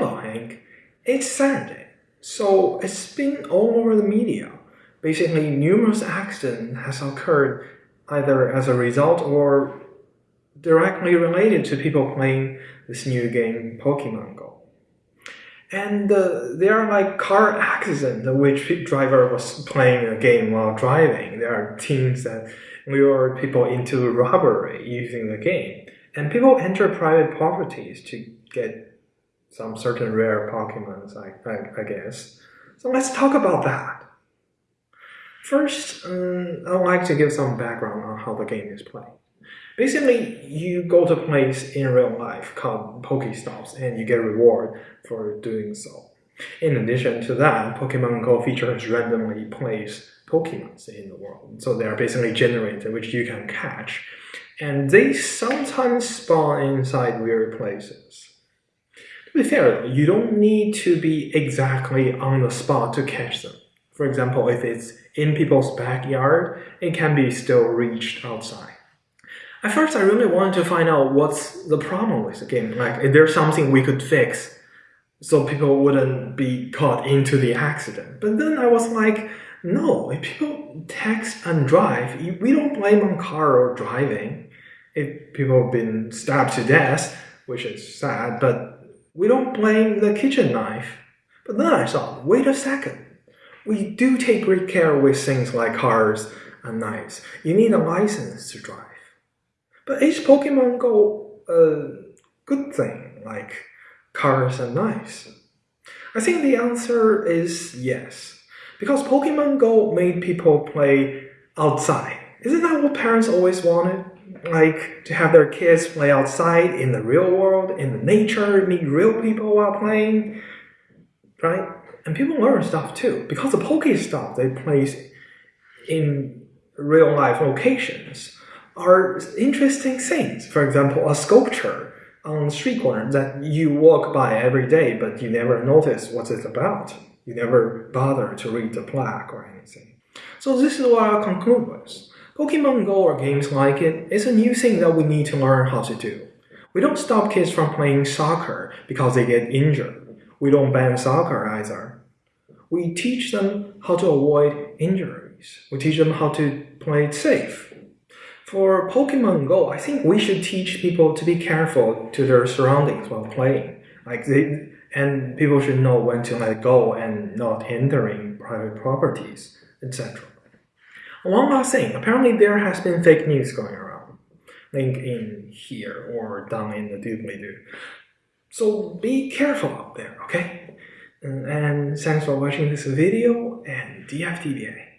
Hello, Hank. It's Saturday, so it's been all over the media. Basically, numerous accidents has occurred either as a result or directly related to people playing this new game, Pokemon Go. And uh, there are like car accidents in which driver was playing a game while driving. There are teams that lure people into robbery using the game. And people enter private properties to get some certain rare Pokemons, I, I, I, guess. So let's talk about that. First, um, I'd like to give some background on how the game is played. Basically, you go to a place in real life called Pokestops and you get a reward for doing so. In addition to that, Pokemon Go features randomly placed Pokemons in the world. So they are basically generated, which you can catch. And they sometimes spawn inside weird places. Be fair, you don't need to be exactly on the spot to catch them. For example, if it's in people's backyard, it can be still reached outside. At first, I really wanted to find out what's the problem with the game. Like, is there something we could fix so people wouldn't be caught into the accident? But then I was like, no, if people text and drive, we don't blame on car or driving. If people have been stabbed to death, which is sad, but we don't blame the kitchen knife. But then I thought, wait a second. We do take great care with things like cars and knives. You need a license to drive. But is Pokemon Go a good thing, like cars and knives? I think the answer is yes. Because Pokemon Go made people play outside. Isn't that what parents always wanted? Like to have their kids play outside in the real world, in the nature, meet real people while playing, right? And people learn stuff too because the Pokestop they place in real life locations are interesting things. For example, a sculpture on the street corner that you walk by every day, but you never notice what it's about. You never bother to read the plaque or anything. So this is what I'll conclude with. Pokemon Go or games like it is a new thing that we need to learn how to do. We don't stop kids from playing soccer because they get injured. We don't ban soccer either. We teach them how to avoid injuries. We teach them how to play it safe. For Pokemon Go, I think we should teach people to be careful to their surroundings while playing. Like they, and people should know when to let go and not entering private properties, etc. One last thing, apparently there has been fake news going around. Link in here or down in the doobly-doo. So be careful out there, okay? And thanks for watching this video and DFTBA.